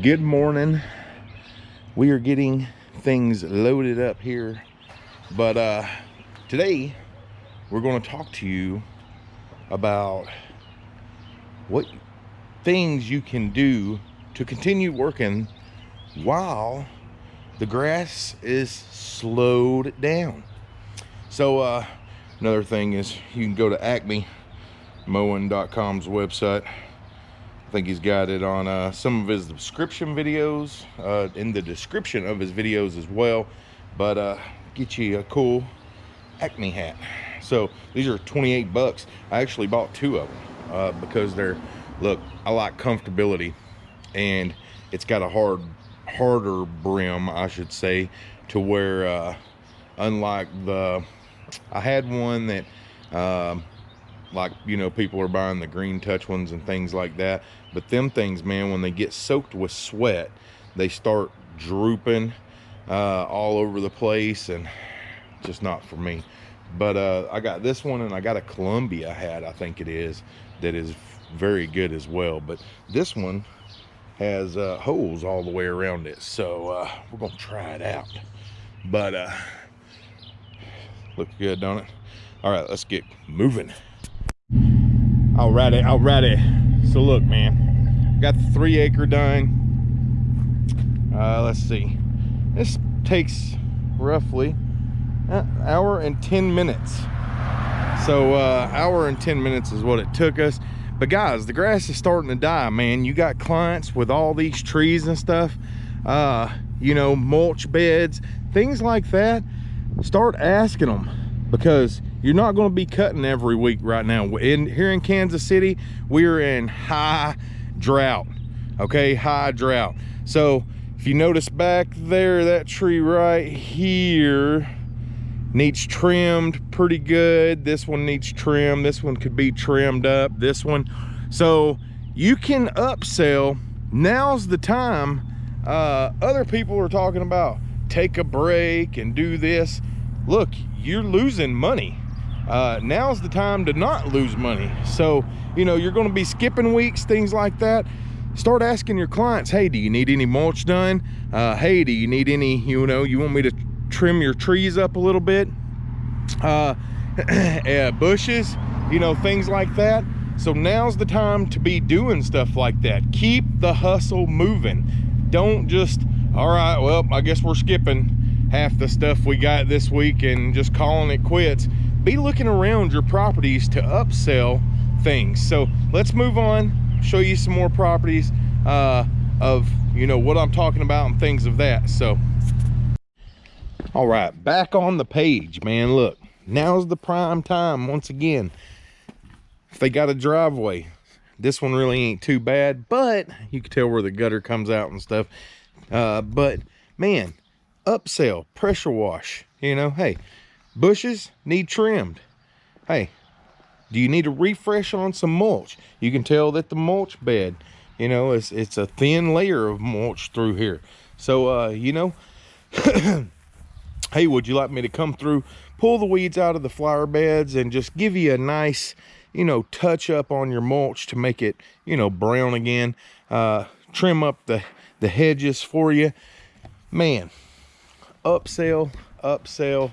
good morning. We are getting things loaded up here but uh today we're going to talk to you about what things you can do to continue working while the grass is slowed down. So uh another thing is you can go to acme mowing.com's website think he's got it on uh, some of his description videos, uh, in the description of his videos as well. But uh, get you a cool Acme hat. So these are 28 bucks. I actually bought two of them uh, because they're, look, I like comfortability and it's got a hard, harder brim, I should say, to where uh, unlike the, I had one that, um, like you know people are buying the green touch ones and things like that. But them things man when they get soaked with sweat they start drooping uh, all over the place and just not for me. But uh, i got this one and i got a columbia hat i think it is that is very good as well. But this one has uh, holes all the way around it. So uh, we're gonna try it out. But uh look good don't it? All right let's get moving Alrighty, alrighty. So look, man, got the three acre done. Uh, let's see. This takes roughly an hour and 10 minutes. So uh, hour and 10 minutes is what it took us. But guys, the grass is starting to die, man. You got clients with all these trees and stuff, uh, you know, mulch beds, things like that. Start asking them because you're not going to be cutting every week right now. In here in kansas city we're in high drought okay? High drought. So if you notice back there that tree right here needs trimmed pretty good. This one needs trim this one could be trimmed up this one. So you can upsell. Now's the time uh, other people are talking about take a break and do this. Look you're losing money uh, now's the time to not lose money. So, you know, you're going to be skipping weeks, things like that. Start asking your clients, hey, do you need any mulch done? Uh, hey, do you need any, you know, you want me to trim your trees up a little bit? Uh, bushes, you know, things like that. So now's the time to be doing stuff like that. Keep the hustle moving. Don't just, all right, well, I guess we're skipping half the stuff we got this week and just calling it quits be looking around your properties to upsell things. So let's move on, show you some more properties uh, of, you know, what I'm talking about and things of that. So, all right, back on the page, man. Look, now's the prime time once again. If they got a driveway, this one really ain't too bad, but you can tell where the gutter comes out and stuff. Uh, but man, upsell, pressure wash, you know, hey, Bushes need trimmed. Hey, do you need a refresh on some mulch? You can tell that the mulch bed, you know, it's, it's a thin layer of mulch through here. So, uh, you know, hey, would you like me to come through, pull the weeds out of the flower beds and just give you a nice, you know, touch up on your mulch to make it, you know, brown again, uh, trim up the, the hedges for you. Man, upsell, upsell,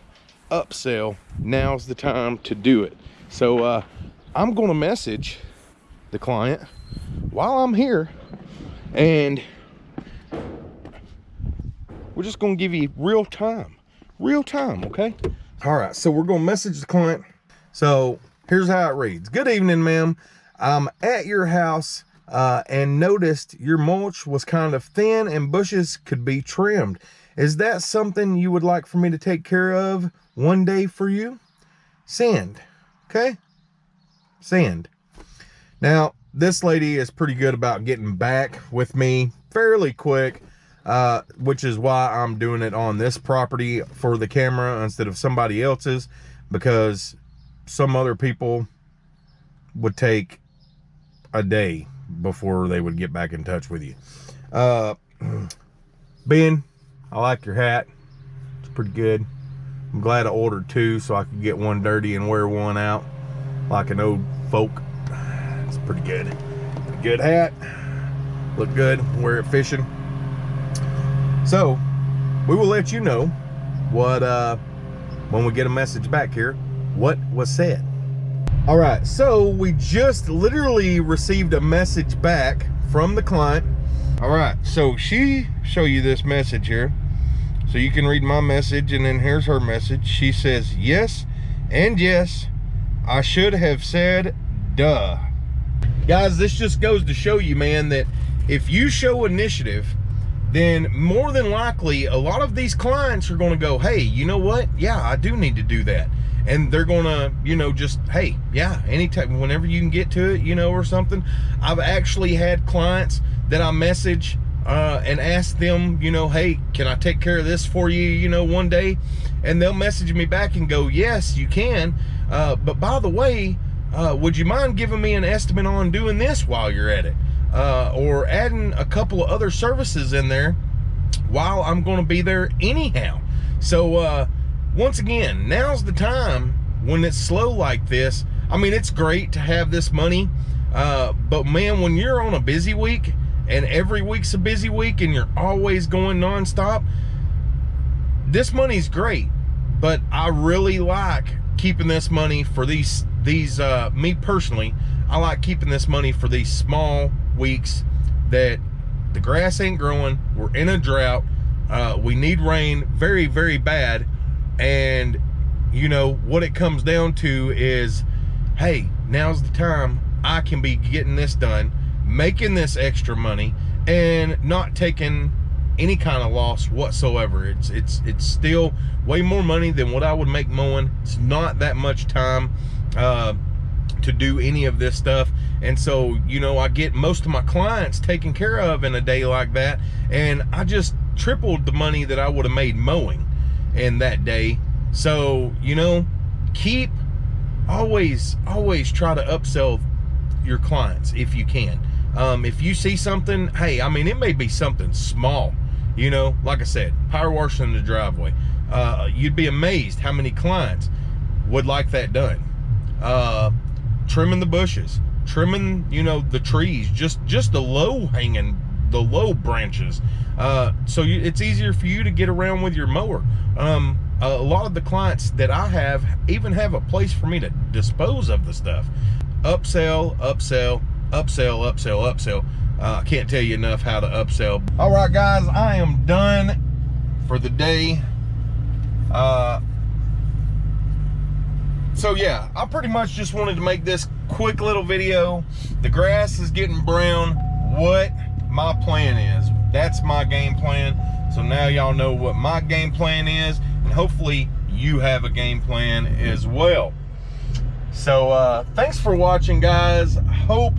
upsell, now's the time to do it. So uh, I'm to message the client while I'm here and we're just to give you real time, real time, okay? All right, so we're to message the client. So here's how it reads. Good evening, ma'am. I'm at your house uh, and noticed your mulch was kind of thin and bushes could be trimmed. Is that something you would like for me to take care of one day for you? Sand. Okay? Sand. Now, this lady is pretty good about getting back with me fairly quick, uh, which is why I'm doing it on this property for the camera instead of somebody else's, because some other people would take a day before they would get back in touch with you. Uh, Ben, I like your hat. It's pretty good. I'm glad I ordered two so I could get one dirty and wear one out like an old folk. It's pretty good. Good hat. look good. We're fishing. So we will let you know what uh, when we get a message back here, what was said. All right, so we just literally received a message back from the client. All right, so she show you this message here. So you can read my message and then here's her message. She says, yes and yes, I should have said duh. Guys, this just goes to show you, man, that if you show initiative, then more than likely a lot of these clients are going to go, hey, you know what? Yeah, I do need to do that. And they're to, you know, just, hey, yeah, anytime, whenever you can get to it, you know, or something. I've actually had clients that I message uh, and ask them, you know, hey, can I take care of this for you, you know, one day? And they'll message me back and go, yes, you can. Uh, but by the way, uh, would you mind giving me an estimate on doing this while you're at it? Uh, or adding a couple of other services in there while I'm going to be there anyhow. So, uh, once again, now's the time when it's slow like this. I mean, it's great to have this money, uh, but man, when you're on a busy week and every week's a busy week and you're always going nonstop, this money's great. But I really like keeping this money for these these uh, me personally. I like keeping this money for these small weeks that the grass ain't growing. We're in a drought. Uh, we need rain very very bad, and you know what it comes down to is, hey, now's the time I can be getting this done making this extra money and not taking any kind of loss whatsoever. It's it's it's still way more money than what I would make mowing. It's not that much time uh, to do any of this stuff. And so, you know, I get most of my clients taken care of in a day like that. And I just tripled the money that I would have made mowing in that day. So, you know, keep always, always try to upsell your clients if you can. Um, if you see something, hey, I mean, it may be something small, you know, like I said, power washing in the driveway. Uh, you'd be amazed how many clients would like that done. Uh, trimming the bushes, trimming, you know, the trees, just, just the low hanging, the low branches. Uh, so you, it's easier for you to get around with your mower. Um, a lot of the clients that I have even have a place for me to dispose of the stuff. Upsell, upsell, upsell, upsell, upsell. Uh, I can't tell you enough how to upsell. All right, guys, I am done for the day. Uh, so yeah, I pretty much just wanted to make this quick little video. The grass is getting brown. What my plan is. That's my game plan. So now y'all know what my game plan is, and hopefully you have a game plan as well. So uh, thanks for watching, guys. Hope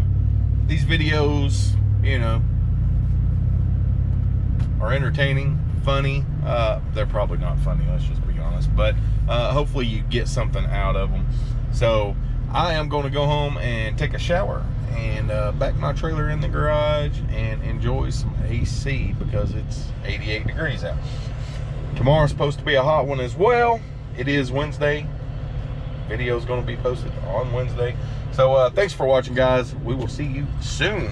these videos, you know, are entertaining, funny. Uh, they're probably not funny, let's just be honest. But uh, hopefully you get something out of them. So I am going to go home and take a shower and uh, back my trailer in the garage and enjoy some AC because it's 88 degrees out. Tomorrow's supposed to be a hot one as well. It is Wednesday. Video is going to be posted on Wednesday. So uh, thanks for watching, guys. We will see you soon.